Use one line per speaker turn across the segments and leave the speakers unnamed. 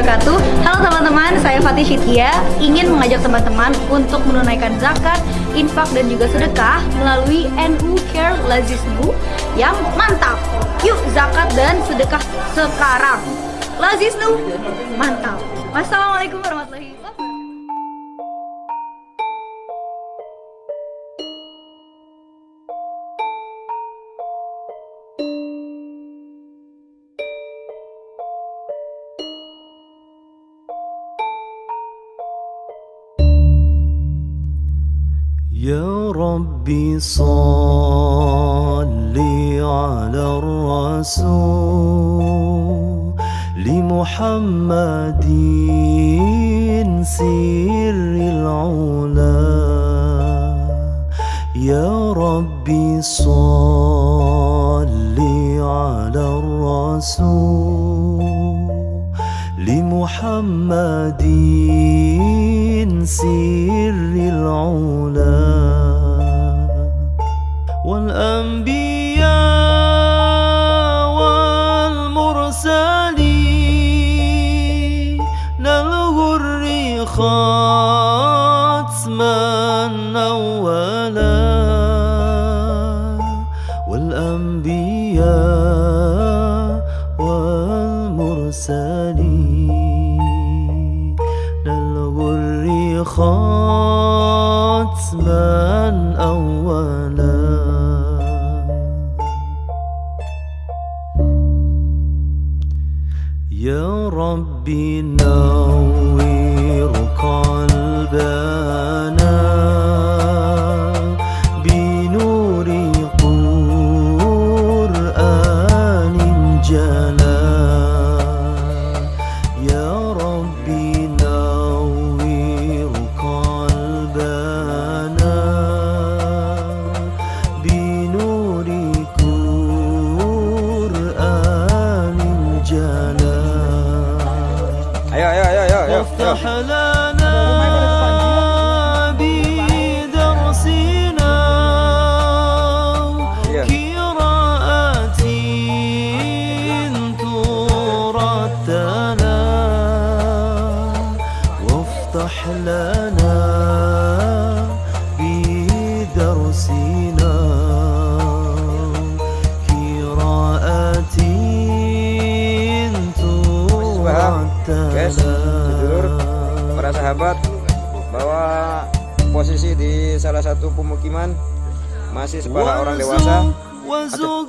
wabarakatuh. Halo teman-teman, saya Fatih Syitya Ingin mengajak teman-teman untuk menunaikan zakat, infak dan juga sedekah Melalui NU Care Lazisnu yang mantap. Yuk zakat dan sedekah sekarang. Lazisnu, mantap. Wassalamualaikum warahmatullahi wabarakatuh
ربي صل على الرسول لمحمد سر العلا. يا ربي صل على الرسول لمحمد سر العلا. والأنبياء والمرسلين الغر ختما أولا. والأنبياء والمرسلين الغر ختما أولا. يا ربي نور قلبنا وافتح لنا بدرسنا. قراءة ترتنا وافتح لنا paham
guys tidur para sahabat bahwa posisi di salah satu pemukiman masih sebagai orang dewasa. Aduh,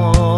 more.